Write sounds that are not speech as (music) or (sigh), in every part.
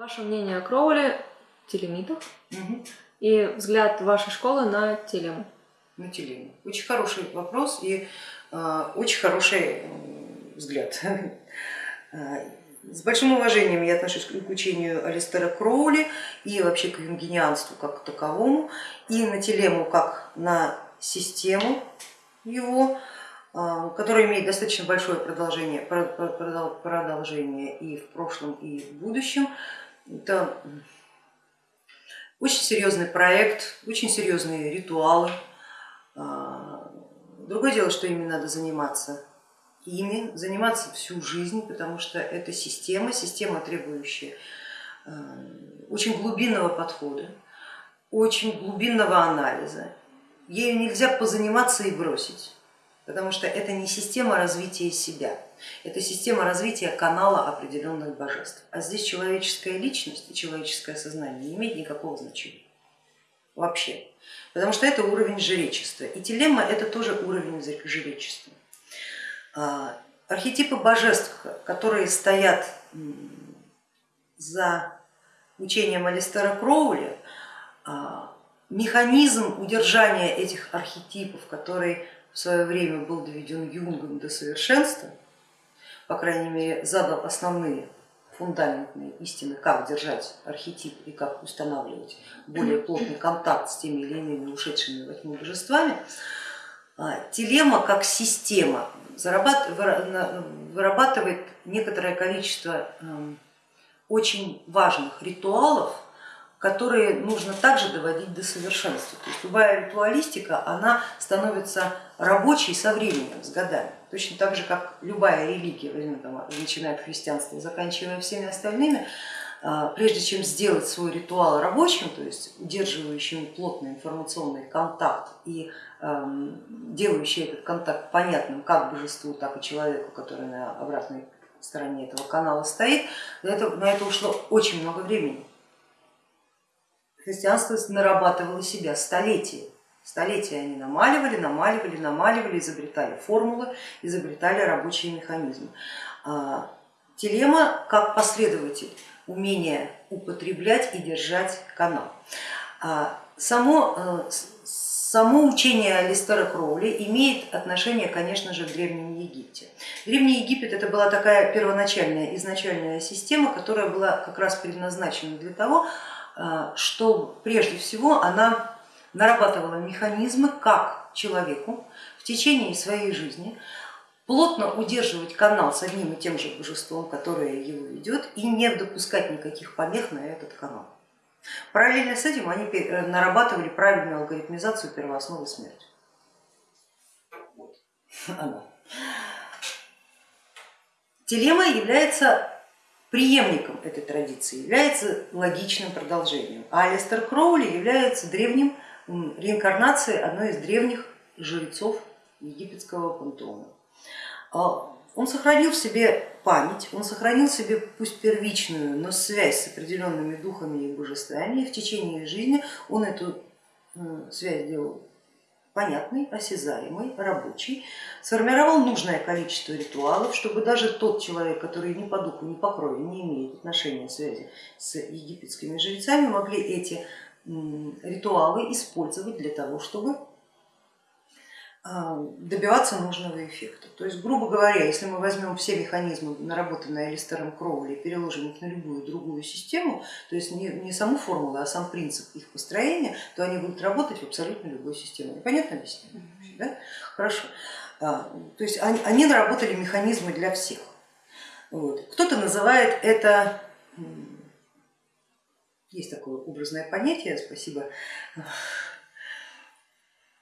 Ваше мнение о Кроуле, телемитах Мгм. и взгляд вашей школы на телему? На телему. Очень хороший вопрос и э, очень хороший м, взгляд. (laughs) Э, С большим уважением я отношусь к учению Алистера Кроули и вообще к юнгинианству как к таковому, и на телему как на систему его, э, которая имеет достаточно большое продолжение, про- про- продол- продолжение и в прошлом, и в будущем. Это очень серьезный проект, очень серьезные ритуалы. А, Другое дело, что ими надо заниматься ими, заниматься всю жизнь, потому что это система, система, требующая э, очень глубинного подхода, очень глубинного анализа. Ею нельзя позаниматься и бросить, потому что это не система развития себя, это система развития канала определенных божеств. А здесь человеческая личность и человеческое сознание не имеет никакого значения вообще, потому что это уровень жречества. И телема это тоже уровень жречества. А, Архетипы божеств, которые стоят за учением Алистера Кроули, а, механизм удержания этих архетипов, который в свое время был доведен Юнгом до совершенства, по крайней мере задал основные фундаментные истины, как держать архетип и как устанавливать более (clears throat) плотный контакт с теми или иными ушедшими во тьму божествами, а, телема как система вырабатывает некоторое количество эм, очень важных ритуалов, которые нужно также доводить до совершенства. То есть любая ритуалистика, она становится рабочей со временем, с годами. Точно так же, как любая религия, начиная от христианства, заканчивая всеми остальными, а, прежде чем сделать свой ритуал рабочим, то есть удерживающим плотный информационный контакт и эм, делающий этот контакт понятным как божеству, так и человеку, который на обратной стороне этого канала стоит, на это, на это ушло очень много времени. Христианство нарабатывало себя столетия. Столетия они намаливали, намаливали, намаливали, изобретали формулы, изобретали рабочие механизмы. А, Телема как последователь умение употреблять и держать канал. А, Само, э, само учение Алистера Кроули имеет отношение, конечно же, к Древнему Египте. Древний Египет это была такая первоначальная, изначальная система, которая была как раз предназначена для того, что прежде всего она нарабатывала механизмы, как человеку в течение своей жизни плотно удерживать канал с одним и тем же божеством, которое его ведет, и не допускать никаких помех на этот канал. Параллельно с этим они пе- нарабатывали правильную алгоритмизацию первоосновы смерти. Вот. (laughs) Телема является преемником этой традиции, является логичным продолжением, а Алистер Кроули является древним реинкарнацией одной из древних жрецов египетского пантеона. А, Он сохранил в себе память, он сохранил в себе пусть первичную, но связь с определенными духами и божествами, и в течение жизни он эту связь сделал понятной, осязаемой, рабочей, сформировал нужное количество ритуалов, чтобы даже тот человек, который ни по духу, ни по крови не имеет отношения связи с египетскими жрецами, могли эти ритуалы использовать для того, чтобы добиваться нужного эффекта. То есть, грубо говоря, если мы возьмем все механизмы, наработанные Алистером Кроули, и переложим их на любую другую систему, то есть не, не саму формулу, а сам принцип их построения, то они будут работать в абсолютно любой системе. Понятно объяснение? Да? Хорошо. А, То есть они, они наработали механизмы для всех. Вот. Кто-то называет это, есть такое образное понятие, спасибо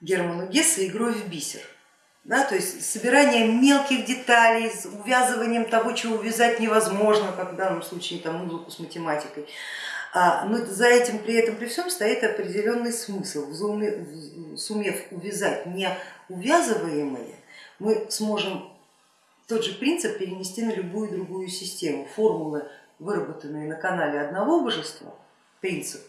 Герману Гессе игрой в бисер. Да, то есть собиранием мелких деталей, с увязыванием того, чего увязать невозможно, как в данном случае там, музыку с математикой. А, но за этим при этом при всем стоит определенный смысл. Сумев увязать неувязываемое, мы сможем тот же принцип перенести на любую другую систему. Формулы, выработанные на канале одного божества, принцип,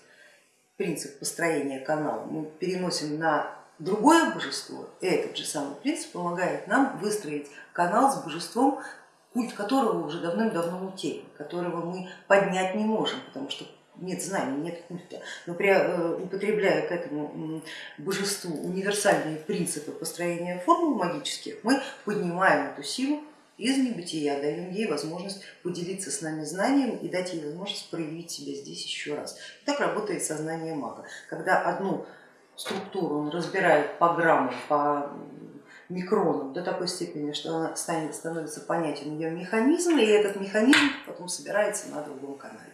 принцип построения канала, мы переносим на другое божество, этот же самый принцип помогает нам выстроить канал с божеством культ которого уже давным-давно утерян, которого мы поднять не можем, потому что нет знаний, нет культа. Но при, э, употребляя к этому божеству универсальные принципы построения формул магических, мы поднимаем эту силу из небытия, даем ей возможность поделиться с нами знанием и дать ей возможность проявить себя здесь еще раз. И так работает сознание мага. Когда одну структуру он разбирает по граммам, по микронам до такой степени, что она станет, становится понятен ее механизм, и этот механизм потом собирается на другом канале.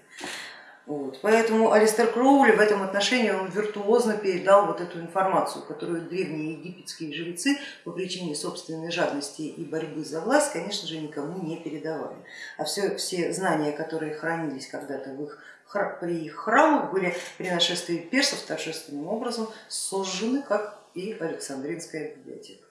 Вот. Поэтому Алистер Кроули в этом отношении он виртуозно передал вот эту информацию, которую древние египетские жрецы по причине собственной жадности и борьбы за власть, конечно же, никому не передавали. А все, все знания, которые хранились когда-то в их, при храмах, были при нашествии персов торжественным образом сожжены, как и Александринская библиотека.